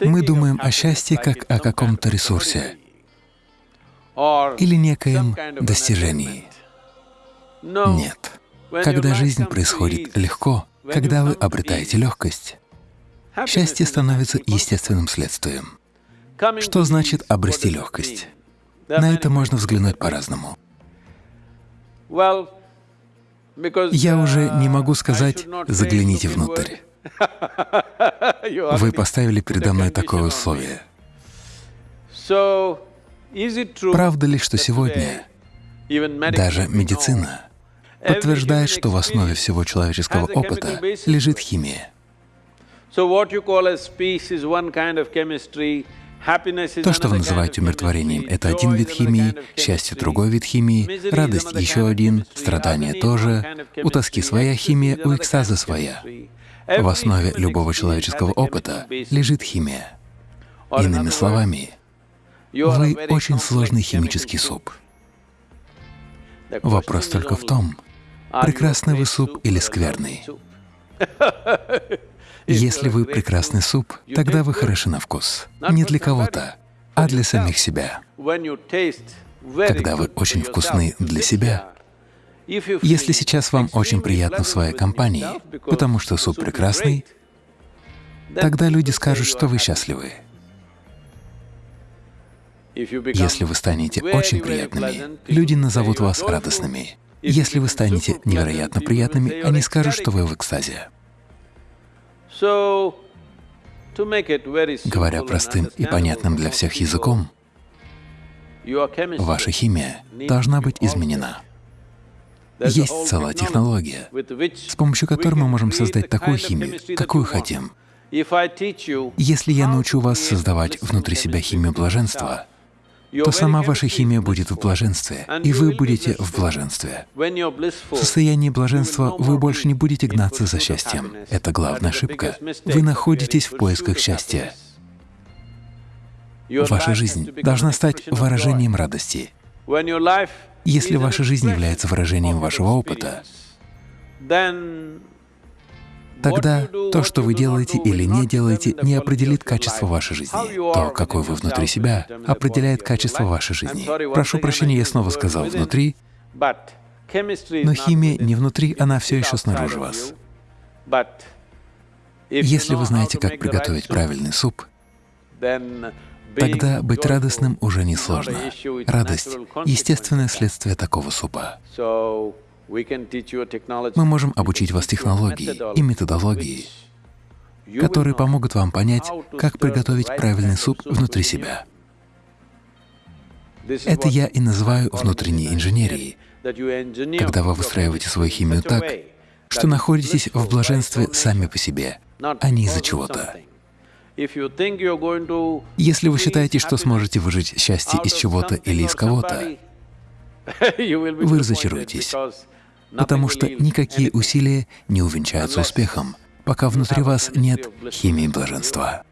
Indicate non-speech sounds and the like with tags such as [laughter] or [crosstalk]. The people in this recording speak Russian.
Мы думаем о счастье как о каком-то ресурсе или некоем достижении. Нет. Когда жизнь происходит легко, когда вы обретаете легкость, счастье становится естественным следствием. Что значит обрести легкость? На это можно взглянуть по-разному. Я уже не могу сказать «загляните внутрь». Вы поставили передо мной такое условие. Правда ли, что сегодня даже медицина подтверждает, что в основе всего человеческого опыта лежит химия? То, что вы называете умиротворением, — это один вид химии, счастье — другой вид химии, радость — еще один, страдание — тоже, у тоски своя химия, у экстаза своя. В основе любого человеческого опыта лежит химия. Иными словами, вы очень сложный химический суп. Вопрос только в том, прекрасный вы суп или скверный. [laughs] Если вы прекрасный суп, тогда вы хороши на вкус. Не для кого-то, а для самих себя. Когда вы очень вкусны для себя, если сейчас вам очень приятно в своей компании, потому что суп прекрасный, тогда люди скажут, что вы счастливы. Если вы станете очень приятными, люди назовут вас радостными. Если вы станете невероятно приятными, они скажут, что вы в экстазе. Говоря простым и понятным для всех языком, ваша химия должна быть изменена. Есть целая технология, с помощью которой мы можем создать такую химию, какую хотим. Если я научу вас создавать внутри себя химию блаженства, то сама ваша химия будет в блаженстве, и вы будете в блаженстве. В состоянии блаженства вы больше не будете гнаться за счастьем. Это главная ошибка. Вы находитесь в поисках счастья. Ваша жизнь должна стать выражением радости. Если ваша жизнь является выражением вашего опыта, Тогда то, что вы делаете или не делаете, не определит качество вашей жизни. То, какой вы внутри себя, определяет качество вашей жизни. Прошу прощения, я снова сказал «внутри», но химия не внутри, она все еще снаружи вас. Если вы знаете, как приготовить правильный суп, тогда быть радостным уже не сложно. Радость — естественное следствие такого супа. Мы можем обучить вас технологии и методологии, которые помогут вам понять, как приготовить правильный суп внутри себя. Это я и называю внутренней инженерией, когда вы выстраиваете свою химию так, что находитесь в блаженстве сами по себе, а не из-за чего-то. Если вы считаете, что сможете выжить счастье из чего-то или из кого-то, [laughs] вы разочаруетесь, потому что никакие усилия не увенчаются успехом, пока внутри вас нет химии блаженства.